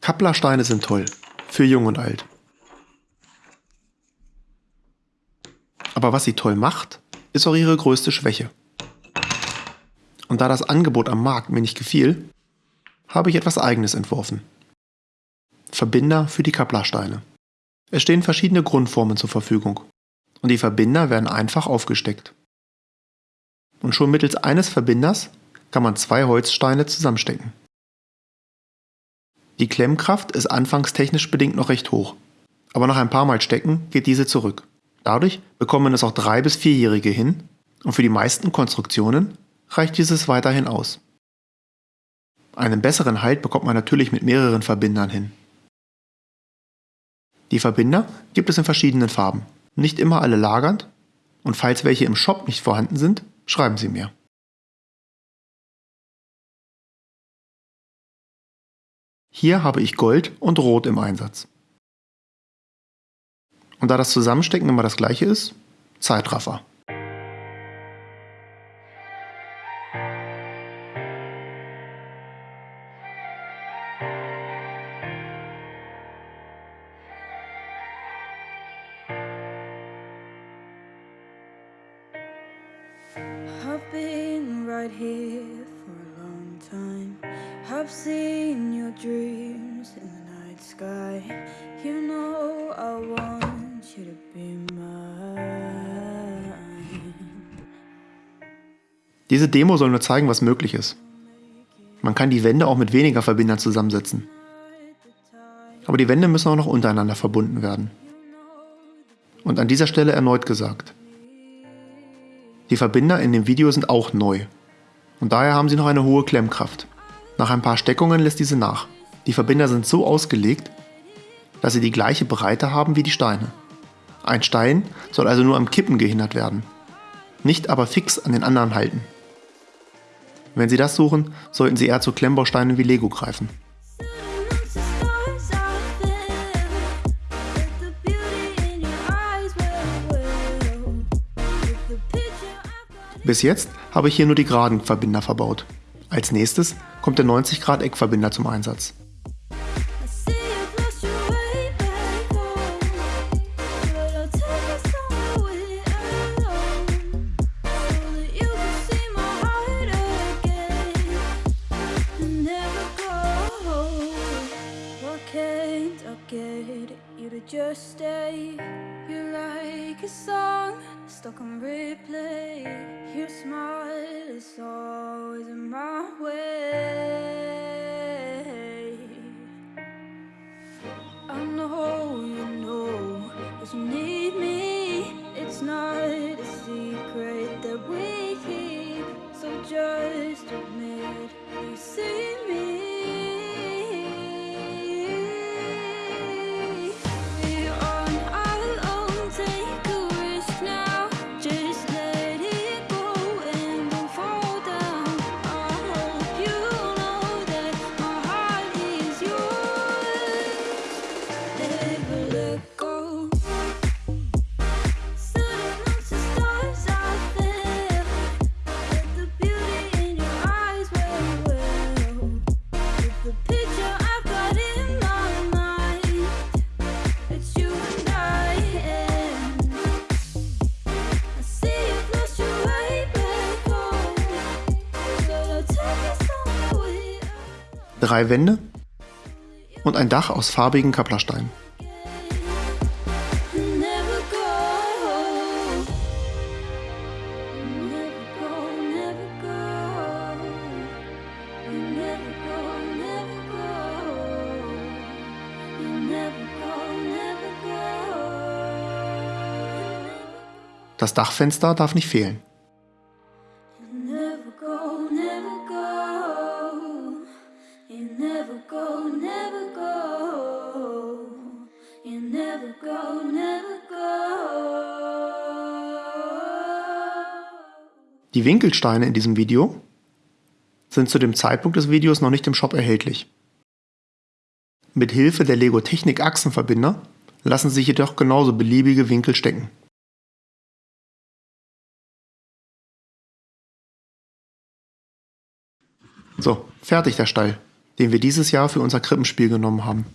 Kapplersteine sind toll, für jung und alt. Aber was sie toll macht, ist auch ihre größte Schwäche. Und da das Angebot am Markt mir nicht gefiel, habe ich etwas eigenes entworfen. Verbinder für die Kapplersteine. Es stehen verschiedene Grundformen zur Verfügung und die Verbinder werden einfach aufgesteckt. Und schon mittels eines Verbinders kann man zwei Holzsteine zusammenstecken. Die Klemmkraft ist anfangs technisch bedingt noch recht hoch, aber nach ein paar Mal Stecken geht diese zurück. Dadurch bekommen es auch drei bis vierjährige hin und für die meisten Konstruktionen reicht dieses weiterhin aus. Einen besseren Halt bekommt man natürlich mit mehreren Verbindern hin. Die Verbinder gibt es in verschiedenen Farben, nicht immer alle lagernd und falls welche im Shop nicht vorhanden sind, schreiben Sie mir. Hier habe ich Gold und Rot im Einsatz. Und da das Zusammenstecken immer das gleiche ist, Zeitraffer. I've been right here for a long time. I've seen your dreams in the night sky. You know I want you to be mine. Diese Demo soll nur zeigen, was möglich ist. Man kann die Wände auch mit weniger Verbindern zusammensetzen. Aber die Wände müssen auch noch untereinander verbunden werden. Und an dieser Stelle erneut gesagt, die Verbinder in dem Video sind auch neu. Und daher haben sie noch eine hohe Klemmkraft. Nach ein paar Steckungen lässt diese nach. Die Verbinder sind so ausgelegt, dass sie die gleiche Breite haben wie die Steine. Ein Stein soll also nur am Kippen gehindert werden, nicht aber fix an den anderen halten. Wenn Sie das suchen, sollten Sie eher zu Klemmbausteinen wie Lego greifen. Bis jetzt habe ich hier nur die geraden Verbinder verbaut. Als nächstes kommt der 90 Grad Eckverbinder zum Einsatz. just stay. You're like a song stuck on replay. Your smile is always in my way. I know you know that you need me. It's not a secret that we keep. So just drei Wände und ein Dach aus farbigen Kapplersteinen. Das Dachfenster darf nicht fehlen. Die Winkelsteine in diesem Video sind zu dem Zeitpunkt des Videos noch nicht im Shop erhältlich. Mit Hilfe der Lego Technik Achsenverbinder lassen sich jedoch genauso beliebige Winkel stecken. So, fertig der Stall. Den wir dieses Jahr für unser Krippenspiel genommen haben.